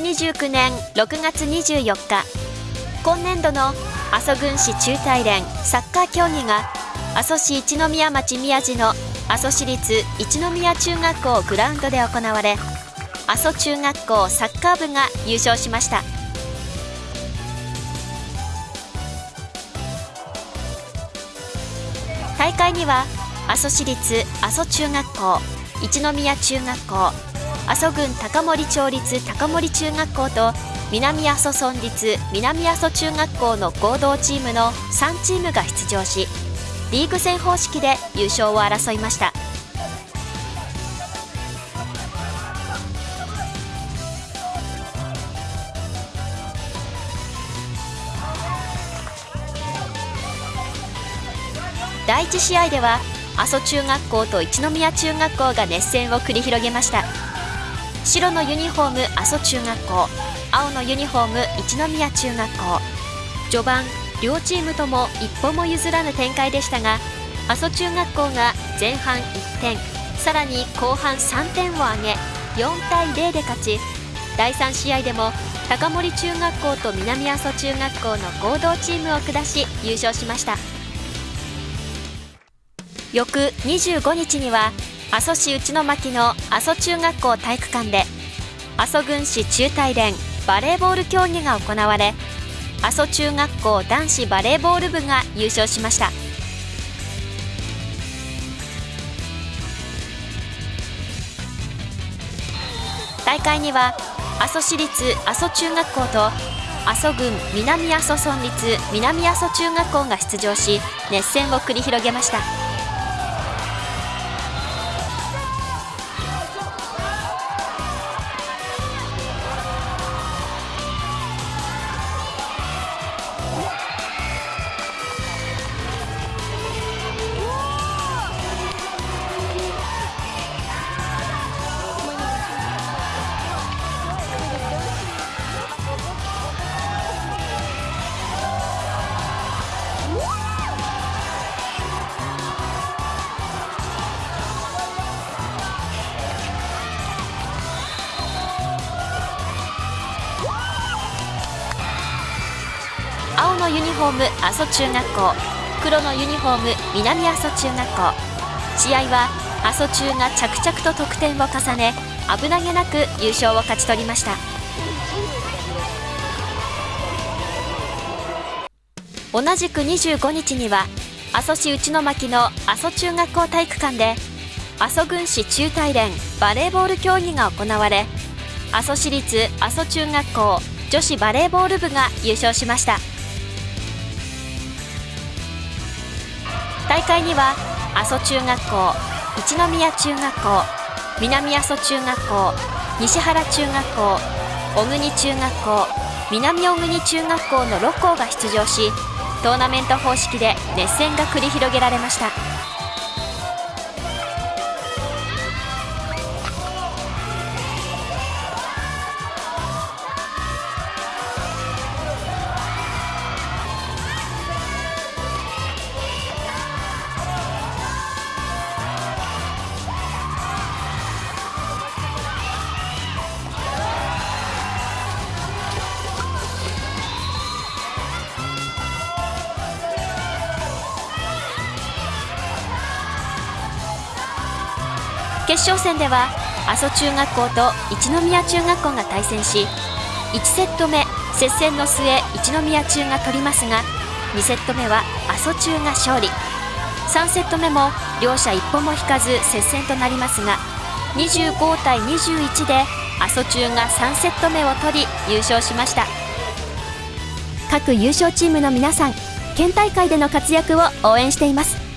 2019年6月24日。今年度の阿蘇郡市中大連サッカー競技が阿蘇市一宮町宮地の阿蘇市立一宮中学校グラウンドで行われ阿蘇中学校サッカー部が優勝しました。大会には阿蘇市立阿蘇中学校一宮中学校阿蘇郡高森町立高森中学校と南阿蘇村立南阿蘇中学校の合同チームの3チームが出場しリーグ戦方式で優勝を争いました。第1試合では阿蘇中学校と一宮中学校が熱戦を繰り広げました。白のユニフォーム阿蘇中学校青のユニフォーム一宮中学校。序盤両チームとも一歩も譲らぬ展開でしたが阿蘇中学校が前半1点さらに後半3点を挙げ4対0で勝ち第3試合でも高森中学校と南阿蘇中学校の合同チームを下し優勝しました。翌25日には阿蘇市内巻の阿蘇中学校体育館で阿蘇郡市中大連バレーボール競技が行われ阿蘇中学校男子バレーボール部が優勝しました。大会には阿蘇市立阿蘇中学校と阿蘇郡南阿蘇村立南阿蘇中学校が出場し熱戦を繰り広げました。のユニフォーム阿蘇中学校。黒のユニフォーム南阿蘇中学校。試合は阿蘇中が着々と得点を重ね危なげなく優勝を勝ち取りました。同じく25日には阿蘇市内巻の阿蘇中学校体育館で阿蘇郡市中大連バレーボール競技が行われ阿蘇市立阿蘇中学校女子バレーボール部が優勝しました。大会には阿蘇中学校一宮中学校南阿蘇中学校西原中学校小国中学校南小国中学校の6校が出場しトーナメント方式で熱戦が繰り広げられました。決勝戦では阿蘇中学校と一宮中学校が対戦し1セット目接戦の末一宮中が取りますが2セット目は阿蘇中が勝利。3セット目も両者一歩も引かず接戦となりますが25対21で阿蘇中が3セット目を取り優勝しました。各優勝チームの皆さん県大会での活躍を応援しています。